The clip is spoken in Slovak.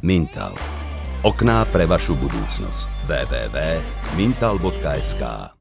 Mintal. Okná pre vašu budúcnosť. www.mintal.sk